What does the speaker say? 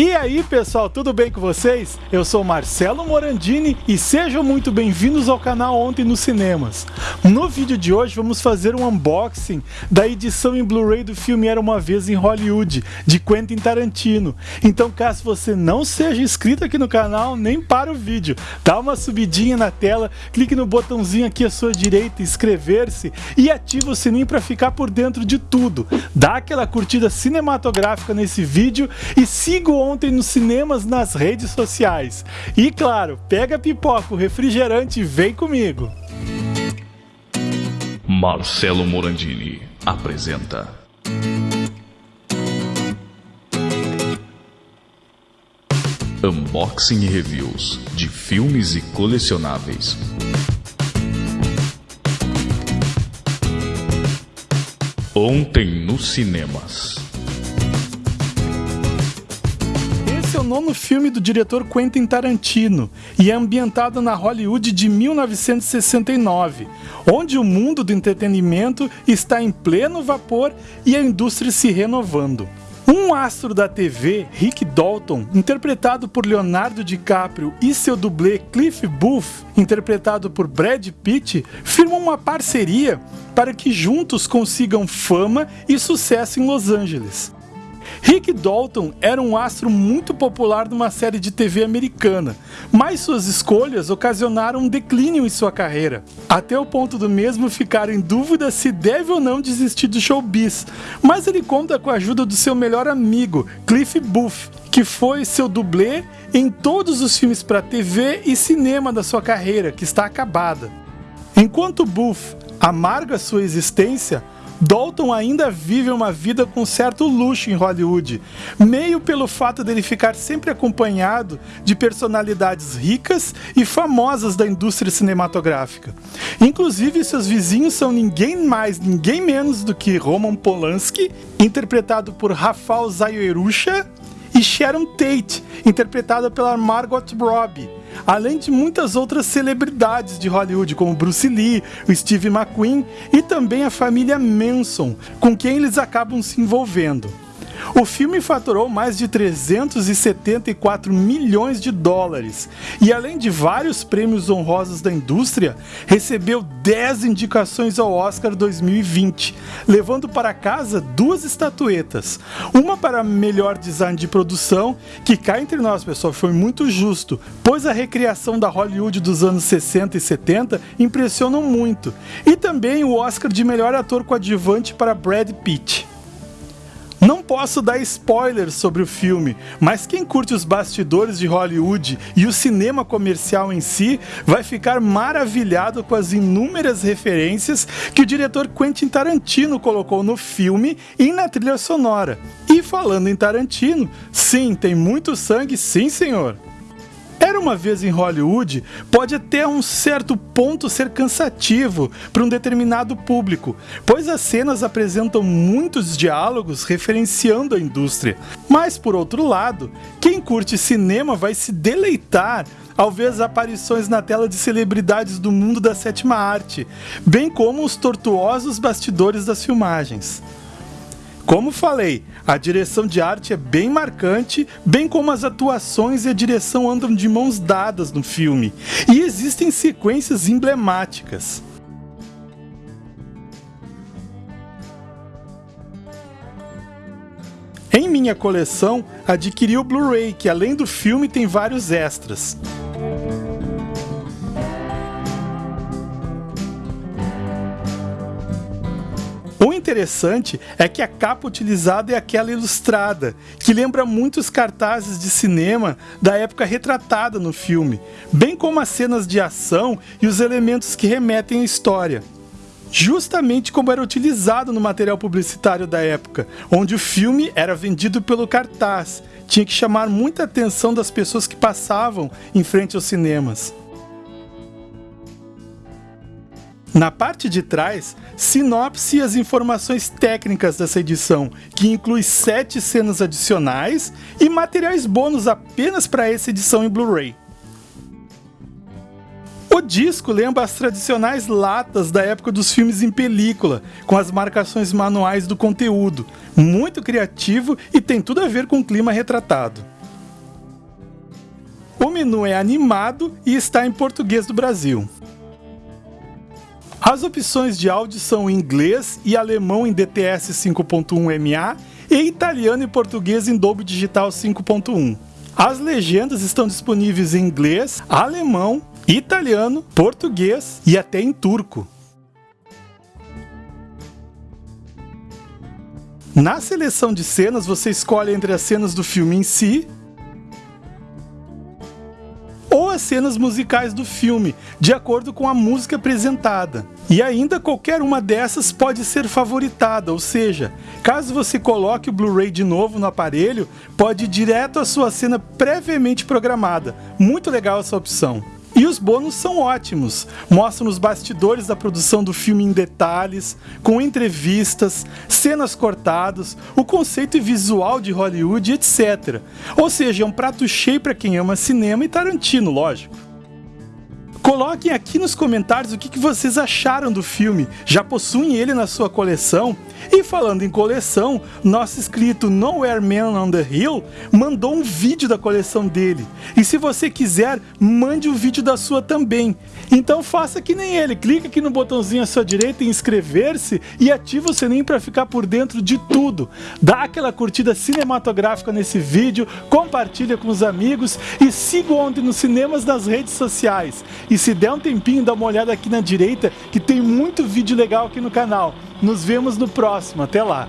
E aí pessoal, tudo bem com vocês? Eu sou Marcelo Morandini e sejam muito bem-vindos ao canal Ontem nos Cinemas. No vídeo de hoje vamos fazer um unboxing da edição em Blu-ray do filme Era Uma Vez em Hollywood, de Quentin Tarantino. Então caso você não seja inscrito aqui no canal, nem para o vídeo, dá uma subidinha na tela, clique no botãozinho aqui à sua direita, inscrever-se e ativa o sininho para ficar por dentro de tudo. Dá aquela curtida cinematográfica nesse vídeo e siga ontem nos cinemas, nas redes sociais. E claro, pega pipoca, o refrigerante e vem comigo. Marcelo Morandini apresenta. Unboxing e reviews de filmes e colecionáveis. Ontem nos cinemas. Nono filme do diretor Quentin Tarantino e é ambientado na Hollywood de 1969, onde o mundo do entretenimento está em pleno vapor e a indústria se renovando. Um astro da TV, Rick Dalton, interpretado por Leonardo DiCaprio, e seu dublê Cliff Booth, interpretado por Brad Pitt, firmam uma parceria para que juntos consigam fama e sucesso em Los Angeles. Rick Dalton era um astro muito popular numa série de TV americana, mas suas escolhas ocasionaram um declínio em sua carreira, até o ponto do mesmo ficar em dúvida se deve ou não desistir do showbiz. Mas ele conta com a ajuda do seu melhor amigo, Cliff Booth, que foi seu dublê em todos os filmes para TV e cinema da sua carreira, que está acabada. Enquanto Booth amarga sua existência, Dalton ainda vive uma vida com certo luxo em Hollywood, meio pelo fato dele ficar sempre acompanhado de personalidades ricas e famosas da indústria cinematográfica. Inclusive, seus vizinhos são ninguém mais, ninguém menos do que Roman Polanski, interpretado por Rafał Zajewicz, e Sharon Tate, interpretada pela Margot Robbie além de muitas outras celebridades de Hollywood, como Bruce Lee, o Steve McQueen e também a família Manson, com quem eles acabam se envolvendo. O filme faturou mais de 374 milhões de dólares e, além de vários prêmios honrosos da indústria, recebeu 10 indicações ao Oscar 2020, levando para casa duas estatuetas. Uma para melhor design de produção, que cá entre nós, pessoal, foi muito justo, pois a recriação da Hollywood dos anos 60 e 70 impressionam muito, e também o Oscar de melhor ator coadjuvante para Brad Pitt. Não posso dar spoilers sobre o filme, mas quem curte os bastidores de Hollywood e o cinema comercial em si vai ficar maravilhado com as inúmeras referências que o diretor Quentin Tarantino colocou no filme e na trilha sonora. E falando em Tarantino, sim, tem muito sangue, sim senhor. Uma vez em Hollywood pode até um certo ponto ser cansativo para um determinado público, pois as cenas apresentam muitos diálogos referenciando a indústria. Mas por outro lado, quem curte cinema vai se deleitar ao ver as aparições na tela de celebridades do mundo da sétima arte, bem como os tortuosos bastidores das filmagens. Como falei, a direção de arte é bem marcante, bem como as atuações e a direção andam de mãos dadas no filme, e existem sequências emblemáticas. Em minha coleção, adquiri o Blu-ray, que além do filme tem vários extras. Interessante é que a capa utilizada é aquela ilustrada, que lembra muitos cartazes de cinema da época retratada no filme, bem como as cenas de ação e os elementos que remetem à história justamente como era utilizado no material publicitário da época, onde o filme era vendido pelo cartaz, tinha que chamar muita atenção das pessoas que passavam em frente aos cinemas. Na parte de trás, sinopse e as informações técnicas dessa edição, que inclui sete cenas adicionais e materiais bônus apenas para essa edição em Blu-ray. O disco lembra as tradicionais latas da época dos filmes em película, com as marcações manuais do conteúdo, muito criativo e tem tudo a ver com o clima retratado. O menu é animado e está em português do Brasil. As opções de áudio são inglês e alemão em DTS 5.1 MA e italiano e português em Dolby Digital 5.1. As legendas estão disponíveis em inglês, alemão, italiano, português e até em turco. Na seleção de cenas, você escolhe entre as cenas do filme em si as cenas musicais do filme, de acordo com a música apresentada. E ainda qualquer uma dessas pode ser favoritada, ou seja, caso você coloque o Blu-ray de novo no aparelho, pode ir direto à sua cena previamente programada. Muito legal essa opção. E os bônus são ótimos. Mostram os bastidores da produção do filme em detalhes, com entrevistas, cenas cortadas, o conceito e visual de Hollywood, etc. Ou seja, é um prato cheio para quem ama cinema e Tarantino, lógico. Coloquem aqui nos comentários o que, vocês acharam do filme. Já possuem ele na sua coleção? E falando em coleção, nosso inscrito Nowhere Man on the Hill mandou um vídeo da coleção dele. E se você quiser, mande o um vídeo da sua também. Então faça que nem ele, clique aqui no botãozinho à sua direita em inscrever-se e ative o sininho para ficar por dentro de tudo. Dá aquela curtida cinematográfica nesse vídeo, compartilha com os amigos e siga ontem nos cinemas das redes sociais. E se der um tempinho, dá uma olhada aqui na direita que tem muito vídeo legal aqui no canal. Nos vemos no próximo, até lá!